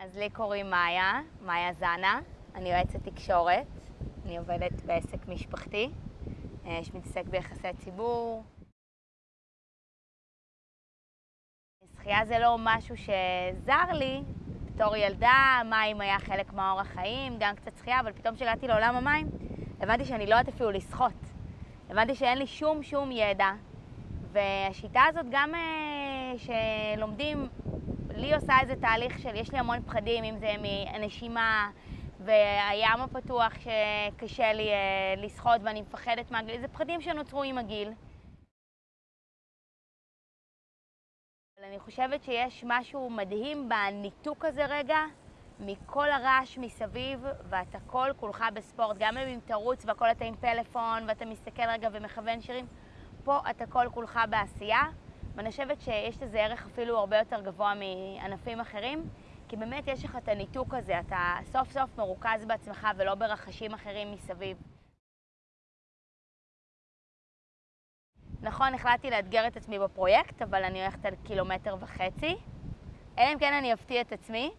אז לי קוראים מאיה, מאיה זנה, אני יועצת תקשורת, אני עובדת בעסק משפחתי, אה, שמתעסק ביחסי ציבור. שחייה זה לא משהו שזר לי, בתור ילדה מים היה חלק מהאורח חיים, גם קצת שחייה, אבל פתאום כשהגעתי לעולם המים, הבנתי שאני לא יודעת אפילו לשחות. הבנתי שאין לי שום שום ידע, והשיטה הזאת גם אה, שלומדים, לי עושה איזה תהליך של, יש לי המון פחדים, אם זה מהנשימה והים הפתוח שקשה לי אה, לשחות ואני מפחדת מהגיל, זה פחדים שנוצרו עם הגיל. אני חושבת שיש משהו מדהים בניתוק הזה רגע, מכל הרעש מסביב, ואתה כל כולך בספורט, גם אם תרוץ והכל אתה עם פלאפון ואתה מסתכל רגע ומכוון שירים, פה אתה כל כולך בעשייה, ואני חושבת שיש לזה ערך אפילו הרבה יותר גבוה מענפים אחרים, כי באמת יש לך את הניתוק הזה, אתה סוף סוף מרוכז בעצמך ולא ברחשים אחרים מסביב. נכון, החלטתי לאתגר את עצמי בפרויקט, אבל אני הולכת על קילומטר וחצי. אלא אם כן אני אפתיע את עצמי.